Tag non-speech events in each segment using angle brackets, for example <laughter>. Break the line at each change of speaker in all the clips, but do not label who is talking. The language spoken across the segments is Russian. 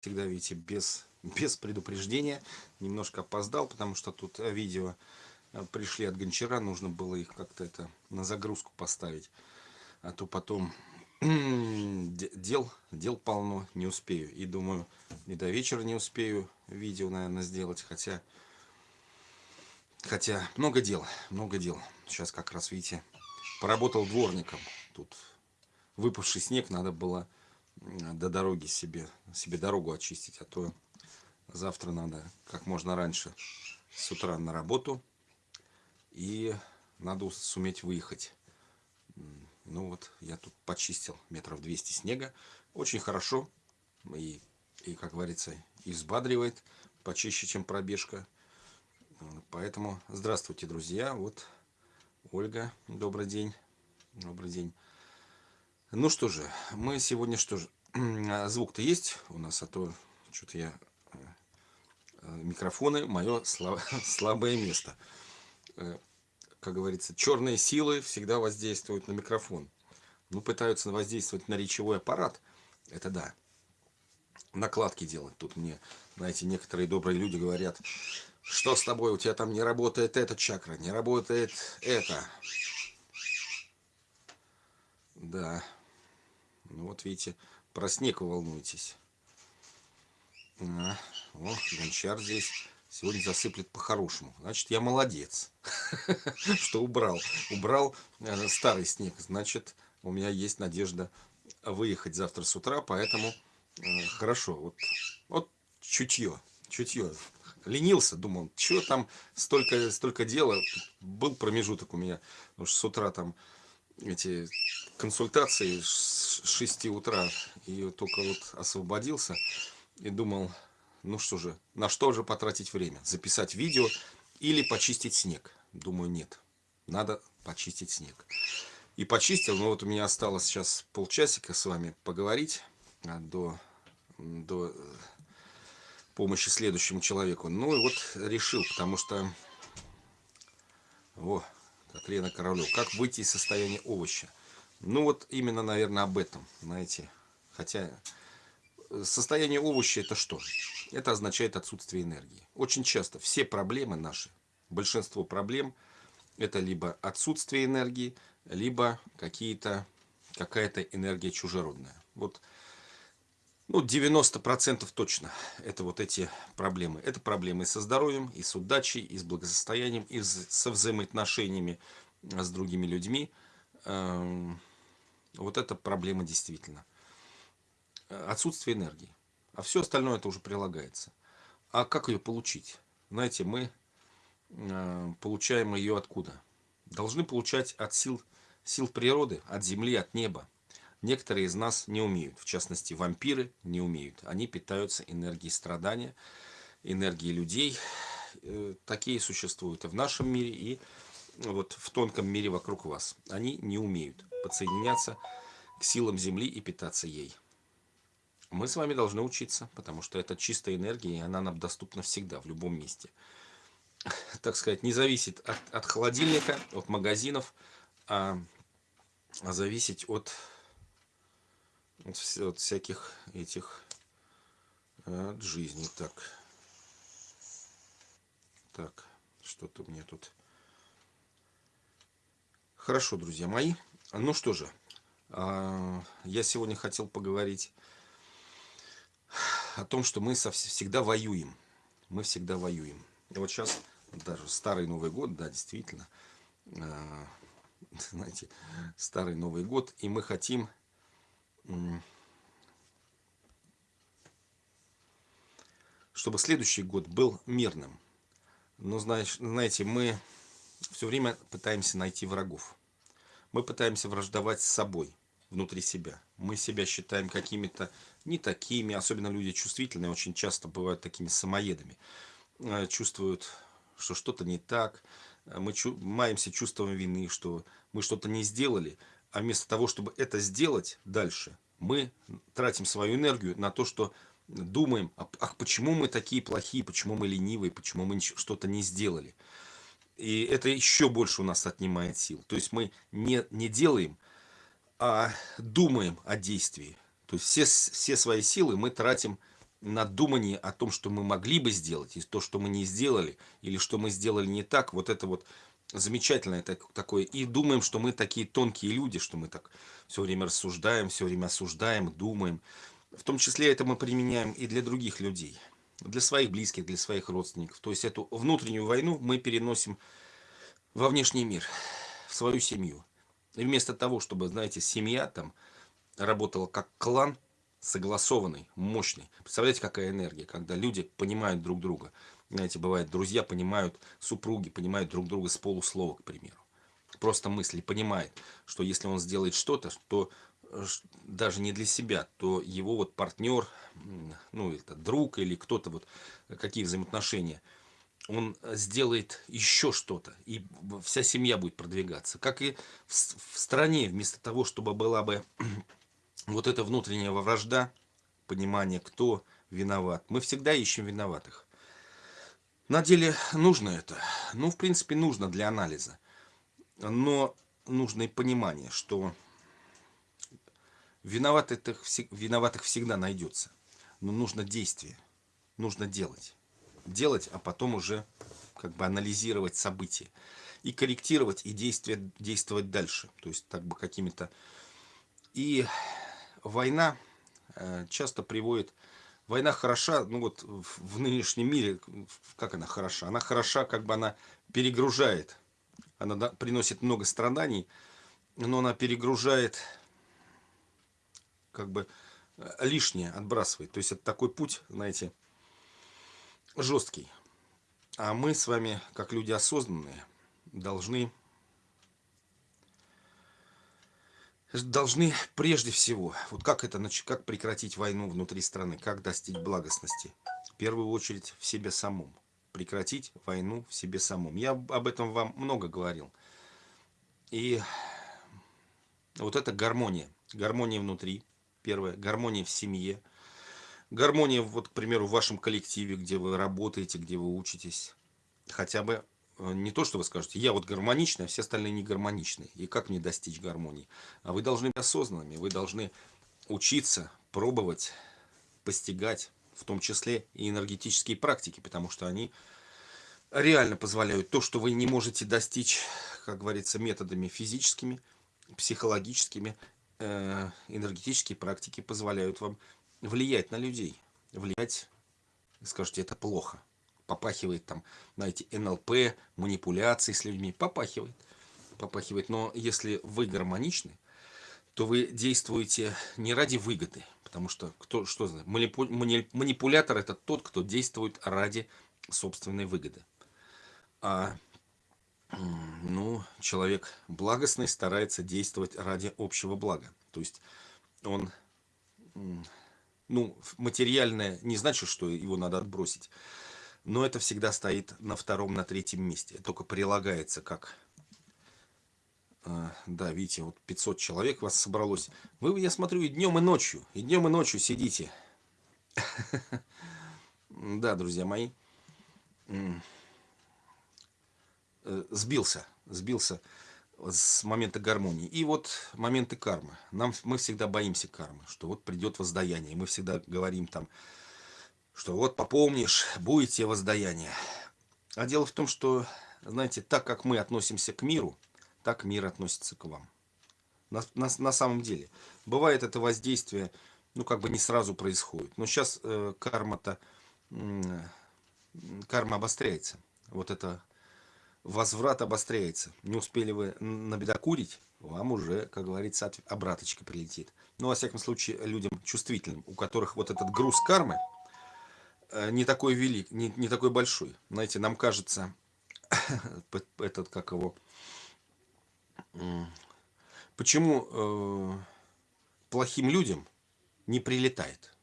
всегда, видите, без, <laughs> без предупреждения. Немножко опоздал, потому что тут э, видео э, пришли от гончара, нужно было их как-то это на загрузку поставить. А то потом <clears throat> дел, дел полно, не успею. И думаю, и до вечера не успею видео, наверное, сделать. Хотя, хотя много дел, много дел. Сейчас как раз, видите, поработал дворником. Тут выпавший снег надо было до дороги себе, себе дорогу очистить, а то завтра надо как можно раньше с утра на работу и надо суметь выехать. Ну вот, я тут почистил метров 200 снега. Очень хорошо и, и как говорится, и взбадривает почище, чем пробежка. Поэтому здравствуйте, друзья. Вот Ольга, добрый день. Добрый день. Ну что же, мы сегодня что же, <clears throat> а, звук-то есть у нас, а то что-то я э, э, микрофоны мое <laughs> слабое место. Э, как говорится, черные силы всегда воздействуют на микрофон. Ну, пытаются воздействовать на речевой аппарат, это да. Накладки делать. Тут мне, знаете, некоторые добрые люди говорят, что с тобой, у тебя там не работает эта чакра, не работает это. Да. Ну вот видите, про снег волнуетесь. А, о, гончар здесь сегодня засыплет по-хорошему. Значит, я молодец, <laughs> что убрал. Убрал э, старый снег. Значит, у меня есть надежда выехать завтра с утра, поэтому э, хорошо. Вот, вот чутье, чутье. Ленился, думал, что там столько, столько дела. Был промежуток у меня, потому что с утра там эти консультации с 6 утра и только вот освободился и думал, ну что же, на что же потратить время? Записать видео или почистить снег? Думаю, нет, надо почистить снег. И почистил, но вот у меня осталось сейчас полчасика с вами поговорить а, до, до помощи следующему человеку. Ну и вот решил, потому что... О, как Лена Королев. Как выйти из состояния овоща? Ну вот именно, наверное, об этом, знаете. Хотя э, состояние овоща это что? Это означает отсутствие энергии. Очень часто все проблемы наши, большинство проблем, это либо отсутствие энергии, либо какая-то энергия чужеродная. Вот ну, 90% точно это вот эти проблемы. Это проблемы со здоровьем, и с удачей, и с благосостоянием, и со взаимоотношениями с другими людьми. Вот это проблема действительно. Отсутствие энергии. А все остальное это уже прилагается. А как ее получить? Знаете, мы э, получаем ее откуда? Должны получать от сил, сил природы, от земли, от неба. Некоторые из нас не умеют, в частности вампиры не умеют. Они питаются энергией страдания, энергией людей. Э, такие существуют и в нашем мире, и вот в тонком мире вокруг вас. Они не умеют подсоединяться к силам Земли и питаться ей. Мы с вами должны учиться, потому что это чистая энергия, и она нам доступна всегда, в любом месте. Так сказать, не зависит от, от холодильника, от магазинов, а, а зависеть от от всяких этих от жизни. Так, так, что-то мне тут... Хорошо, друзья мои. Ну что же, а, я сегодня хотел поговорить о том, что мы всегда воюем. Мы всегда воюем. И вот сейчас даже старый Новый год, да, действительно, а, <laughs> знаете, старый Новый год, и мы хотим чтобы следующий год был мирным. Но, знаете, мы все время пытаемся найти врагов. Мы пытаемся враждовать с собой, внутри себя. Мы себя считаем какими-то не такими, особенно люди чувствительные, очень часто бывают такими самоедами. Э, чувствуют, что что-то не так. Мы маемся чувством вины, что мы что-то не сделали, а вместо того, чтобы это сделать дальше, мы тратим свою энергию на то, что думаем, ах, почему мы такие плохие, почему мы ленивые, почему мы что-то не сделали. И это еще больше у нас отнимает сил. То есть мы не, не делаем, а думаем о действии. То есть все, все свои силы мы тратим на думании о том, что мы могли бы сделать, и то, что мы не сделали, или что мы сделали не так, вот это вот замечательное такое. И думаем, что мы такие тонкие люди, что мы так все время рассуждаем, все время осуждаем, думаем. В том числе это мы применяем и для других людей, для своих близких, для своих родственников. То есть эту внутреннюю войну мы переносим во внешний мир, в свою семью. И вместо того, чтобы, знаете, семья там работала как клан, согласованный, мощный. Представляете, какая энергия, когда люди понимают друг друга. Знаете, бывает, друзья понимают, супруги понимают друг друга с полуслова, к примеру. Просто мысли понимает, что если он сделает что-то, то даже не для себя, то его вот партнер, ну, это друг или кто-то, вот какие взаимоотношения, он сделает еще что-то, и вся семья будет продвигаться. Как и в, в стране, вместо того, чтобы была бы <clears throat> вот эта внутренняя вражда, понимание, кто виноват. Мы всегда ищем виноватых. На деле нужно это. Ну, в принципе, нужно для анализа. Но нужно и понимание, что виноватых, виноватых всегда найдется. Но нужно действие. Нужно делать. Делать, а потом уже как бы анализировать события. И корректировать, и действие, действовать дальше. То есть, так бы какими-то... И война э, часто приводит... Война хороша, ну вот в нынешнем мире, как она хороша? Она хороша, как бы она перегружает. Она приносит много страданий, но она перегружает, как бы э, лишнее отбрасывает. То есть это такой путь, знаете, жесткий. А мы с вами, как люди осознанные, должны должны прежде всего, вот как это, как прекратить войну внутри страны, как достичь благостности? В первую очередь в себе самом. Прекратить войну в себе самом. Я об этом вам много говорил. И вот это гармония. Гармония внутри, первое. Гармония в семье. Гармония, вот, к примеру, в вашем коллективе, где вы работаете, где вы учитесь. Хотя бы Э, не то, что вы скажете, я вот гармоничный, а все остальные не гармоничны. И как мне достичь гармонии? А вы должны быть осознанными, вы должны учиться, пробовать, постигать, в том числе и энергетические практики, потому что они реально позволяют то, что вы не можете достичь, как говорится, методами физическими, психологическими, энергетические практики позволяют вам влиять на людей, влиять, скажете, это плохо попахивает там, знаете, НЛП, манипуляции с людьми, попахивает, попахивает. Но если вы гармоничны, то вы действуете не ради выгоды, потому что кто что знает, манипу, манипулятор это тот, кто действует ради собственной выгоды. А ну, человек благостный старается действовать ради общего блага. То есть он, ну, материальное не значит, что его надо отбросить но это всегда стоит на втором, на третьем месте. Только прилагается как... А, да, видите, вот 500 человек вас собралось. Вы, я смотрю, и днем, и ночью. И днем, и ночью сидите. <laughs> Да, друзья мои. Э, сбился. Сбился с момента гармонии. И вот моменты кармы. Нам, мы всегда боимся кармы, что вот придет воздаяние. Мы всегда говорим там, что вот попомнишь, будет тебе воздаяние. А дело в том, что, знаете, так как мы относимся к миру, так мир относится к вам. На, на, на самом деле. Бывает это воздействие, ну, как бы не сразу происходит. Но сейчас э, карма-то, э, карма обостряется. Вот это возврат обостряется. Не успели вы набедокурить, вам уже, как говорится, обраточка прилетит. Ну, во всяком случае, людям чувствительным, у которых вот этот груз кармы, Э, не такой велик, не, не такой большой. Знаете, нам кажется, <coughs> этот, как его, почему э, плохим людям не прилетает?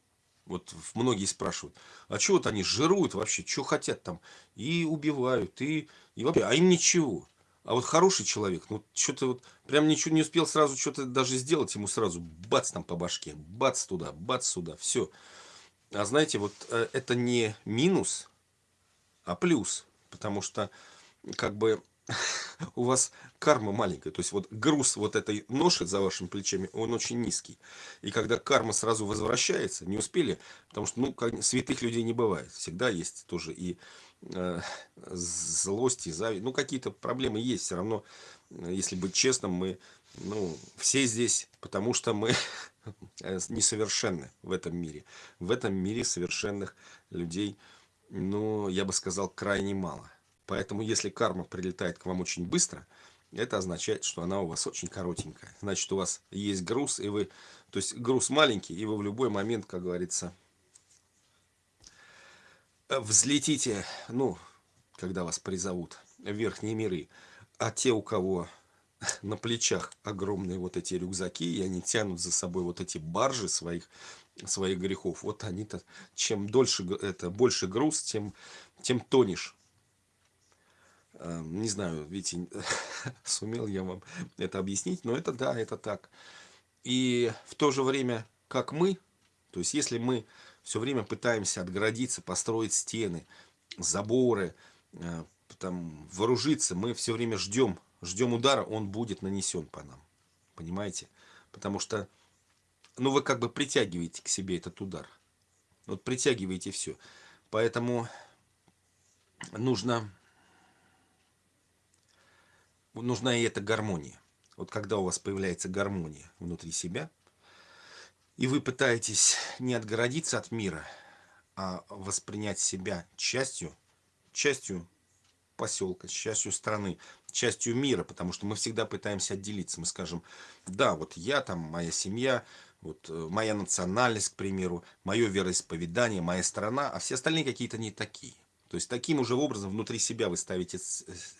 Вот многие спрашивают, а что вот они жируют вообще, что хотят там, и убивают, и, и вообще, а им ничего. А вот хороший человек, ну что-то вот, прям ничего не успел сразу что-то даже сделать, ему сразу бац там по башке, бац туда, бац сюда, все. А знаете, вот это не минус, а плюс. Потому что, как бы, <laughs> у вас карма маленькая. То есть вот груз вот этой ноши за вашими плечами, он очень низкий. И когда карма сразу возвращается, не успели, потому что, ну, святых людей не бывает. Всегда есть тоже и э, злость, и зависть. Ну, какие-то проблемы есть. Все равно, если быть честным, мы, ну, все здесь, потому что мы несовершенны в этом мире. В этом мире совершенных людей, ну, я бы сказал, крайне мало. Поэтому, если карма прилетает к вам очень быстро, это означает, что она у вас очень коротенькая. Значит, у вас есть груз, и вы, то есть груз маленький, и вы в любой момент, как говорится, взлетите, ну, когда вас призовут в верхние миры. А те, у кого <laughs> на плечах огромные вот эти рюкзаки, и они тянут за собой вот эти баржи своих, своих грехов, вот они-то, чем дольше, это больше груз, тем, тем тонешь. Эм, не знаю, видите, <laughs> сумел я вам это объяснить, но это да, это так. И в то же время, как мы, то есть если мы все время пытаемся отгородиться, построить стены, заборы, э, там, вооружиться, мы все время ждем, ждем удара, он будет нанесен по нам. Понимаете? Потому что, ну, вы как бы притягиваете к себе этот удар. Вот притягиваете все. Поэтому нужно нужна и эта гармония. Вот когда у вас появляется гармония внутри себя, и вы пытаетесь не отгородиться от мира, а воспринять себя частью, частью поселка, частью страны, частью мира, потому что мы всегда пытаемся отделиться. Мы скажем, да, вот я там, моя семья, вот э, моя национальность, к примеру, мое вероисповедание, моя страна, а все остальные какие-то не такие. То есть таким уже образом внутри себя вы ставите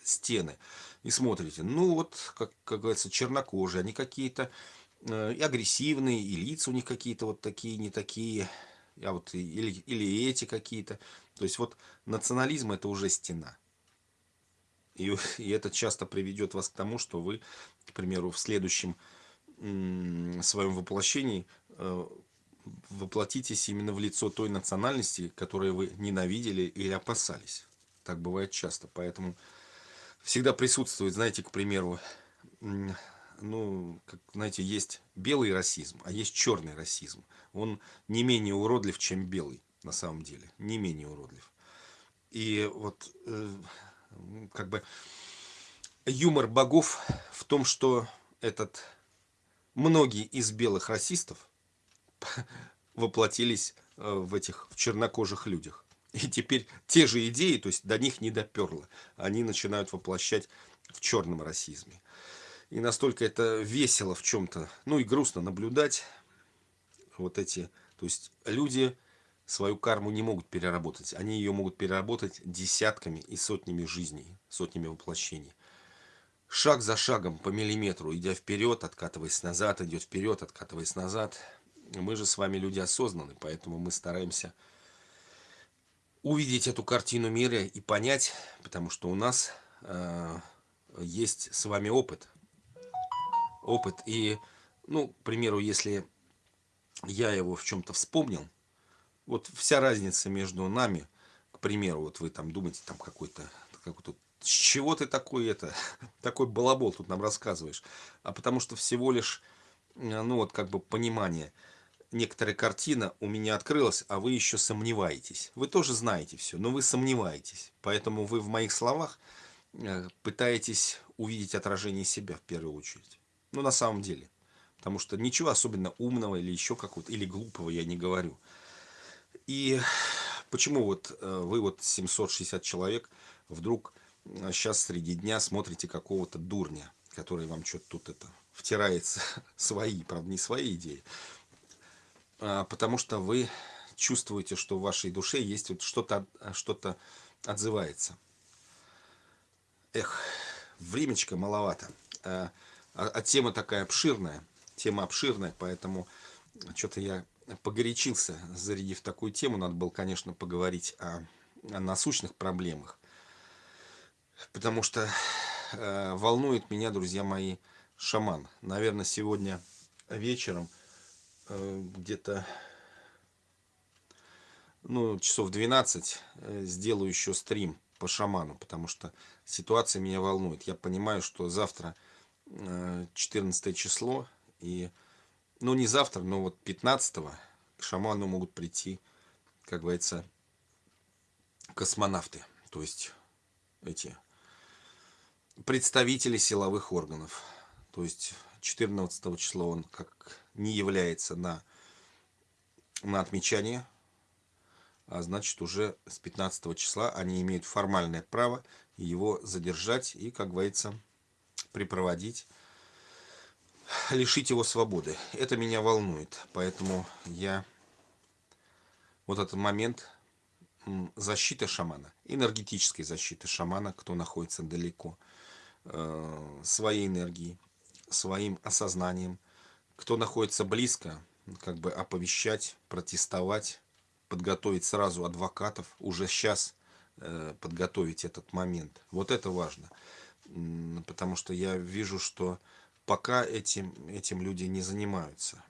стены и смотрите. Ну вот, как, как говорится, чернокожие, они какие-то э, и агрессивные, и лица у них какие-то вот такие, не такие, а вот или, или эти какие-то. То есть вот национализм это уже стена. И, <laughs> и это часто приведет вас к тому, что вы, к примеру, в следующем своем воплощении э, воплотитесь именно в лицо той национальности, которую вы ненавидели или опасались. Так бывает часто. Поэтому всегда присутствует, знаете, к примеру, ну, как, знаете, есть белый расизм, а есть черный расизм. Он не менее уродлив, чем белый, на самом деле. Не менее уродлив. И вот, э, как бы, юмор богов в том, что этот многие из белых расистов <laughs> воплотились э, в этих в чернокожих людях. И теперь те же идеи, то есть до них не доперло, они начинают воплощать в черном расизме. И настолько это весело в чем-то, ну и грустно наблюдать вот эти, то есть люди свою карму не могут переработать, они ее могут переработать десятками и сотнями жизней, сотнями воплощений. Шаг за шагом, по миллиметру, идя вперед, откатываясь назад, идет вперед, откатываясь назад – мы же с вами люди осознанные, поэтому мы стараемся увидеть эту картину мира и понять, потому что у нас э, есть с вами опыт. Опыт. И, ну, к примеру, если я его в чем-то вспомнил, вот вся разница между нами, к примеру, вот вы там думаете, там какой-то, какой-то с чего ты такой это, <laughs> такой балабол тут нам рассказываешь? А потому что всего лишь, э, ну вот как бы понимание – некоторая картина у меня открылась, а вы еще сомневаетесь. Вы тоже знаете все, но вы сомневаетесь. Поэтому вы в моих словах э, пытаетесь увидеть отражение себя в первую очередь. Ну, на самом деле. Потому что ничего особенно умного или еще какого-то, или глупого я не говорю. И почему вот э, вы вот 760 человек вдруг сейчас э, среди дня смотрите какого-то дурня, который вам что-то тут это втирается <laughs> свои, правда, не свои идеи, потому что вы чувствуете, что в вашей душе есть вот что-то что, -то, отзывается. Эх, времечко маловато. А, а, а тема такая обширная, тема обширная, поэтому что-то я погорячился, зарядив такую тему. Надо было, конечно, поговорить о, о насущных проблемах. Потому что э, волнует меня, друзья мои, шаман. Наверное, сегодня вечером где-то ну, часов 12 э, сделаю еще стрим по шаману, потому что ситуация меня волнует. Я понимаю, что завтра 14 э, число, и, ну не завтра, но вот 15 к шаману могут прийти, как говорится, космонавты, то есть эти представители силовых органов. То есть 14 числа он как не является на, на отмечание, а значит уже с 15 числа они имеют формальное право его задержать и, как говорится, припроводить, лишить его свободы. Это меня волнует, поэтому я вот этот момент защиты шамана, энергетической защиты шамана, кто находится далеко, э, своей энергией, своим осознанием, кто находится близко, как бы оповещать, протестовать, подготовить сразу адвокатов, уже сейчас э, подготовить этот момент. Вот это важно, потому что я вижу, что пока этим, этим люди не занимаются.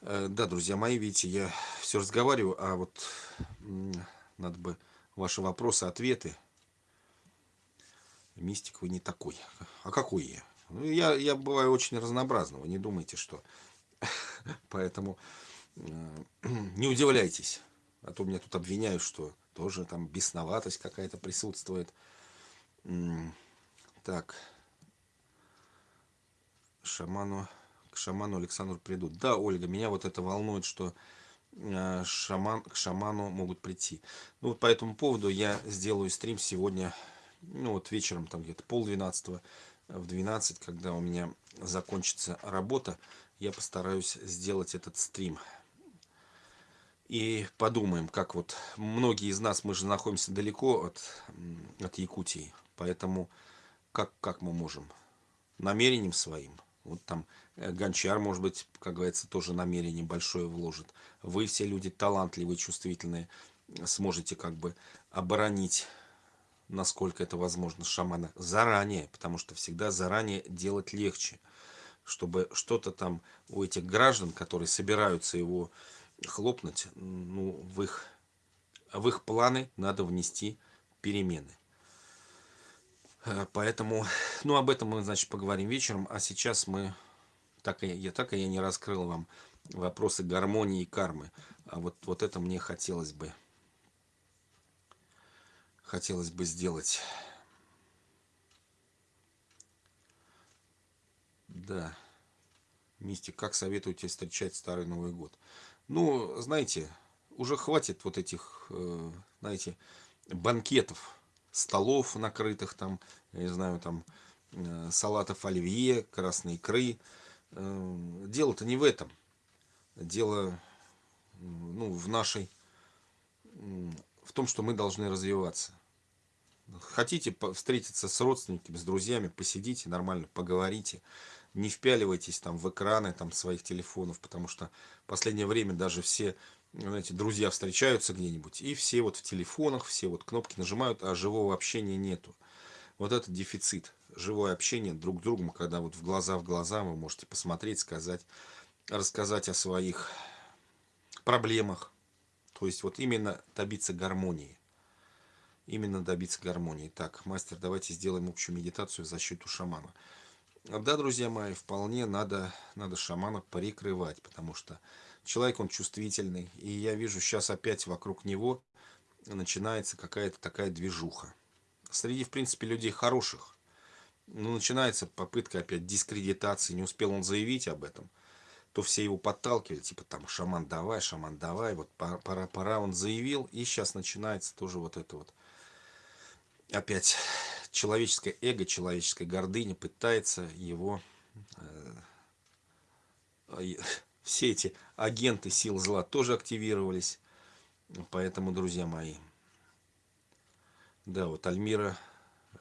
Э, да, друзья мои, видите, я все разговариваю, а вот надо бы ваши вопросы, ответы. Мистик вы не такой. А какой я? Ну, я, я бываю очень разнообразного, не думайте, что. <laughs> Поэтому э, <clears throat> не удивляйтесь. А то меня тут обвиняют, что тоже там бесноватость какая-то присутствует. Так. Шаману к шаману Александру придут. Да, Ольга, меня вот это волнует, что э, шаман, к шаману могут прийти. Ну вот по этому поводу я сделаю стрим сегодня, ну вот вечером, там где-то пол двенадцатого, в 12, когда у меня закончится работа, я постараюсь сделать этот стрим. И подумаем, как вот многие из нас, мы же находимся далеко от, от Якутии, поэтому как, как мы можем? Намерением своим. Вот там Э, гончар, может быть, как говорится, тоже намерение большое вложит. Вы все люди талантливые, чувствительные, сможете как бы оборонить, насколько это возможно, шамана заранее, потому что всегда заранее делать легче, чтобы что-то там у этих граждан, которые собираются его хлопнуть, ну, в их, в их планы надо внести перемены. Э, поэтому, ну, об этом мы, значит, поговорим вечером, а сейчас мы так и я так и я не раскрыл вам вопросы гармонии и кармы. А вот, вот это мне хотелось бы хотелось бы сделать. Да. Мистик, как советуете встречать Старый Новый год? Ну, знаете, уже хватит вот этих, э, знаете, банкетов, столов накрытых там, я не знаю, там, э, салатов оливье, красной икры, Эм, дело-то не в этом. Дело ну, в нашей, в том, что мы должны развиваться. Хотите встретиться с родственниками, с друзьями, посидите нормально, поговорите. Не впяливайтесь там в экраны там, своих телефонов, потому что в последнее время даже все знаете, друзья встречаются где-нибудь, и все вот в телефонах, все вот кнопки нажимают, а живого общения нету. Вот это дефицит живое общение друг с другом, когда вот в глаза в глаза вы можете посмотреть, сказать, рассказать о своих проблемах. То есть вот именно добиться гармонии. Именно добиться гармонии. Так, мастер, давайте сделаем общую медитацию в защиту шамана. Да, друзья мои, вполне надо, надо шамана прикрывать, потому что человек, он чувствительный. И я вижу сейчас опять вокруг него начинается какая-то такая движуха. Среди, в принципе, людей хороших, ну, начинается попытка опять дискредитации, не успел он заявить об этом, то все его подталкивали, типа там, шаман давай, шаман давай, вот пора, пора, он заявил, и сейчас начинается тоже вот это вот, опять человеческое эго, человеческая гордыня пытается его, э, <laughs> все эти агенты сил зла тоже активировались, поэтому, друзья мои, да, вот Альмира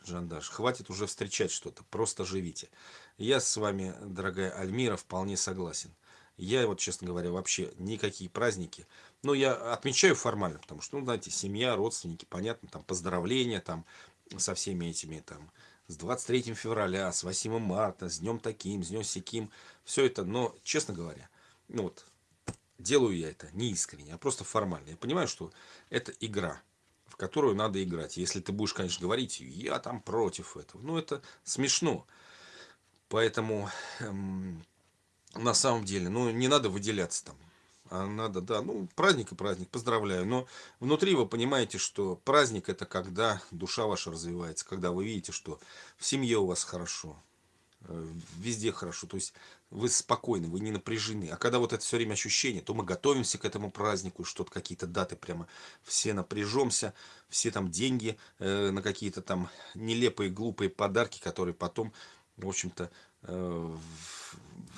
Жандаш. Хватит уже встречать что-то, просто живите. Я с вами, дорогая Альмира, вполне согласен. Я вот, честно говоря, вообще никакие праздники, ну, я отмечаю формально, потому что, ну, знаете, семья, родственники, понятно, там, поздравления, там, со всеми этими, там, с 23 февраля, с 8 марта, с днем таким, с днем сяким, все это, но, честно говоря, ну, вот, делаю я это не искренне, а просто формально. Я понимаю, что это игра, в которую надо играть. Если ты будешь, конечно, говорить, я там против этого. Ну, это смешно. Поэтому эм, на самом деле, ну, не надо выделяться там. А надо, да, ну, праздник и праздник, поздравляю. Но внутри вы понимаете, что праздник это когда душа ваша развивается, когда вы видите, что в семье у вас хорошо, э, везде хорошо, то есть вы спокойны, вы не напряжены. А когда вот это все время ощущение, то мы готовимся к этому празднику, что-то какие-то даты прямо все напряжемся, все там деньги э, на какие-то там нелепые, глупые подарки, которые потом, в общем-то, э,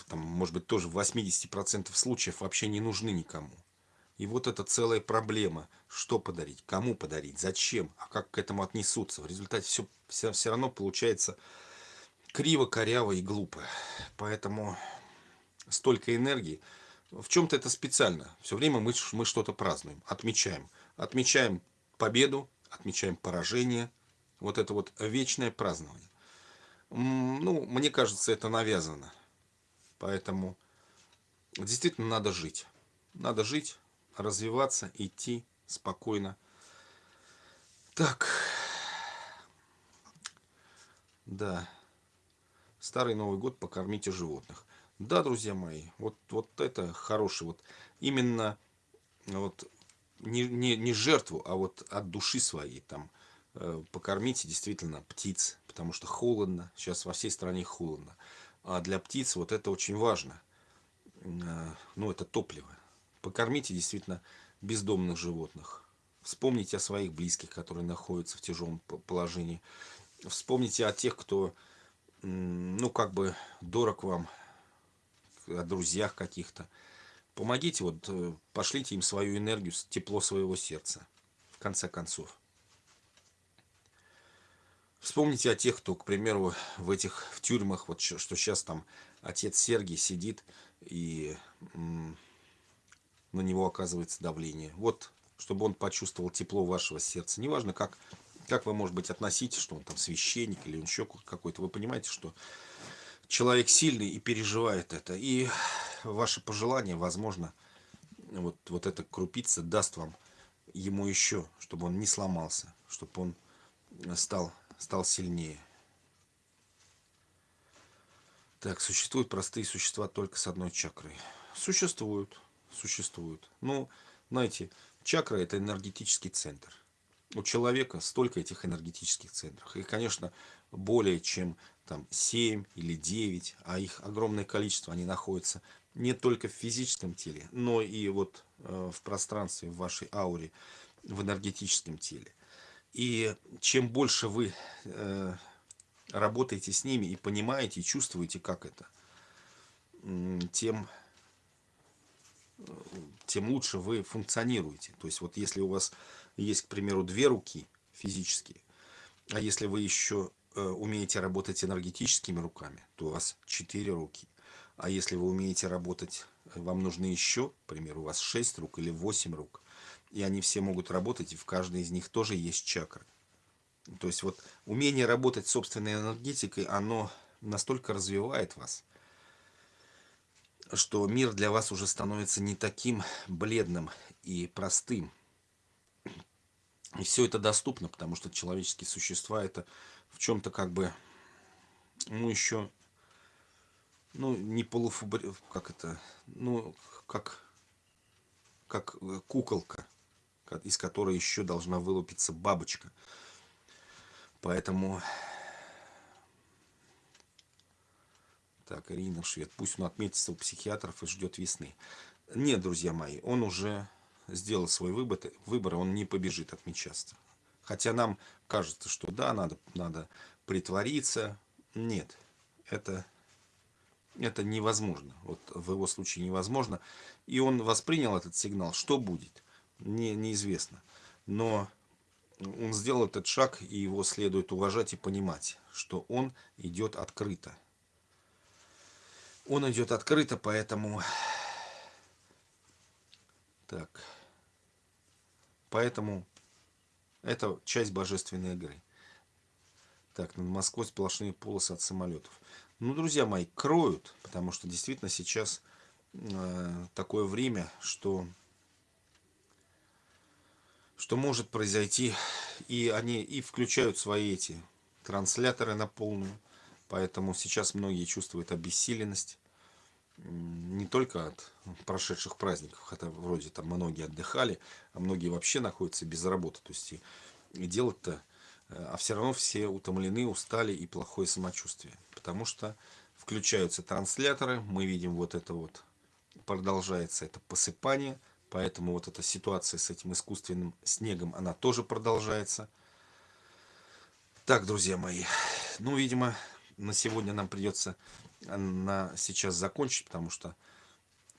там, может быть, тоже в 80% случаев вообще не нужны никому. И вот это целая проблема. Что подарить, кому подарить, зачем, а как к этому отнесутся. В результате все, все, все равно получается криво, коряво и глупо. Поэтому столько энергии. В чем-то это специально. Все время мы, мы что-то празднуем, отмечаем. Отмечаем победу, отмечаем поражение. Вот это вот вечное празднование. Ну, мне кажется, это навязано. Поэтому действительно надо жить. Надо жить, развиваться, идти спокойно. Так. Да. Старый Новый год покормите животных. Да, друзья мои, вот, вот это хороший, вот именно вот не, не, не жертву, а вот от души своей там э, покормите действительно птиц, потому что холодно, сейчас во всей стране холодно. А для птиц вот это очень важно. Э, ну, это топливо. Покормите действительно бездомных животных. Вспомните о своих близких, которые находятся в тяжелом положении. Вспомните о тех, кто, ну, как бы дорог вам, о друзьях каких-то. Помогите, вот, э, пошлите им свою энергию, тепло своего сердца, в конце концов. Вспомните о тех, кто, к примеру, в этих в тюрьмах, вот что сейчас там отец Сергий сидит и на него оказывается давление. Вот, чтобы он почувствовал тепло вашего сердца. Неважно, как, как вы, может быть, относитесь, что он там священник или он еще какой-то. Вы понимаете, что человек сильный и переживает это. И ваше пожелание, возможно, вот, вот эта крупица даст вам ему еще, чтобы он не сломался, чтобы он стал стал сильнее. Так, существуют простые существа только с одной чакрой. Существуют, существуют. Ну, знаете, чакра это энергетический центр. У человека столько этих энергетических центров. И, конечно, более чем там 7 или 9, а их огромное количество, они находятся не только в физическом теле, но и вот э, в пространстве, в вашей ауре, в энергетическом теле. И чем больше вы э, работаете с ними и понимаете, и чувствуете, как это, тем, тем лучше вы функционируете. То есть вот если у вас есть, к примеру, две руки физические, а если вы еще э, умеете работать энергетическими руками, то у вас четыре руки. А если вы умеете работать, вам нужны еще, к примеру, у вас шесть рук или восемь рук, и они все могут работать, и в каждой из них тоже есть чакры. То есть вот умение работать собственной энергетикой, оно настолько развивает вас, что мир для вас уже становится не таким бледным и простым. И все это доступно, потому что человеческие существа это в чем-то как бы, ну еще, ну не полуфабри... как это, ну как, как куколка из которой еще должна вылупиться бабочка. Поэтому... Так, Ирина Швед. Пусть он отметится у психиатров и ждет весны. Нет, друзья мои, он уже сделал свой выбор, выбор он не побежит отмечаться. Хотя нам кажется, что да, надо, надо притвориться. Нет, это, это невозможно. Вот в его случае невозможно. И он воспринял этот сигнал. Что будет? Не, неизвестно. Но он сделал этот шаг, и его следует уважать и понимать, что он идет открыто. Он идет открыто, поэтому... Так. Поэтому это часть божественной игры. Так, над Москвой сплошные полосы от самолетов. Ну, друзья мои, кроют, потому что действительно сейчас э, такое время, что что может произойти. И они и включают свои эти трансляторы на полную. Поэтому сейчас многие чувствуют обессиленность. Не только от прошедших праздников, хотя вроде там многие отдыхали, а многие вообще находятся без работы. То есть и, и делать-то, э, а все равно все утомлены, устали и плохое самочувствие. Потому что включаются трансляторы, мы видим вот это вот, продолжается это посыпание, поэтому вот эта ситуация с этим искусственным снегом, она тоже продолжается. Так, друзья мои, ну, видимо, на сегодня нам придется на сейчас закончить, потому что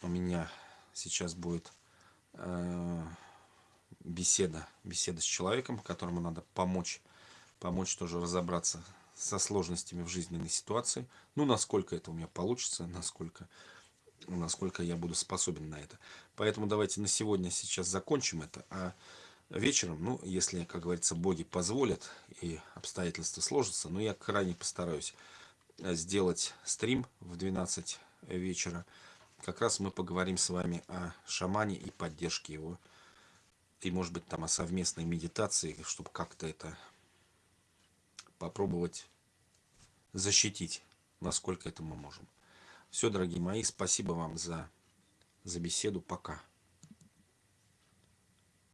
у меня сейчас будет э, беседа, беседа с человеком, которому надо помочь, помочь тоже разобраться со сложностями в жизненной ситуации. Ну, насколько это у меня получится, насколько, насколько я буду способен на это. Поэтому давайте на сегодня сейчас закончим это, а вечером, ну, если, как говорится, боги позволят и обстоятельства сложатся, но я крайне постараюсь э, сделать стрим в 12 вечера. Как раз мы поговорим с вами о шамане и поддержке его. И, может быть, там о совместной медитации, чтобы как-то это попробовать защитить, насколько это мы можем. Все, дорогие мои, спасибо вам за, за беседу. Пока.